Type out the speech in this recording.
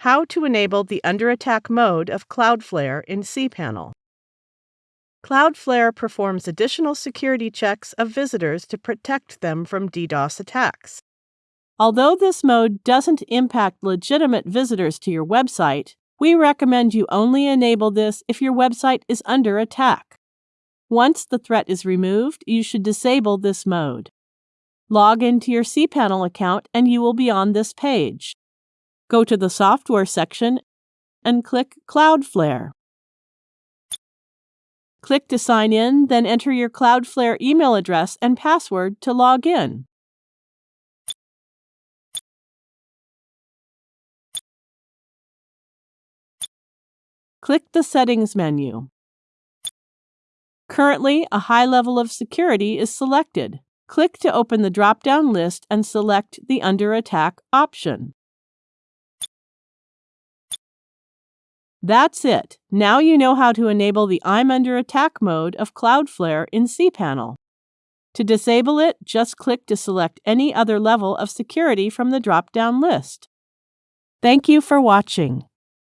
How to enable the under attack mode of Cloudflare in cPanel. Cloudflare performs additional security checks of visitors to protect them from DDoS attacks. Although this mode doesn't impact legitimate visitors to your website, we recommend you only enable this if your website is under attack. Once the threat is removed, you should disable this mode. Log into your cPanel account and you will be on this page. Go to the Software section and click Cloudflare. Click to sign in, then enter your Cloudflare email address and password to log in. Click the Settings menu. Currently, a high level of security is selected. Click to open the drop down list and select the Under Attack option. That's it. Now you know how to enable the I'm under attack mode of Cloudflare in cPanel. To disable it, just click to select any other level of security from the drop-down list. Thank you for watching.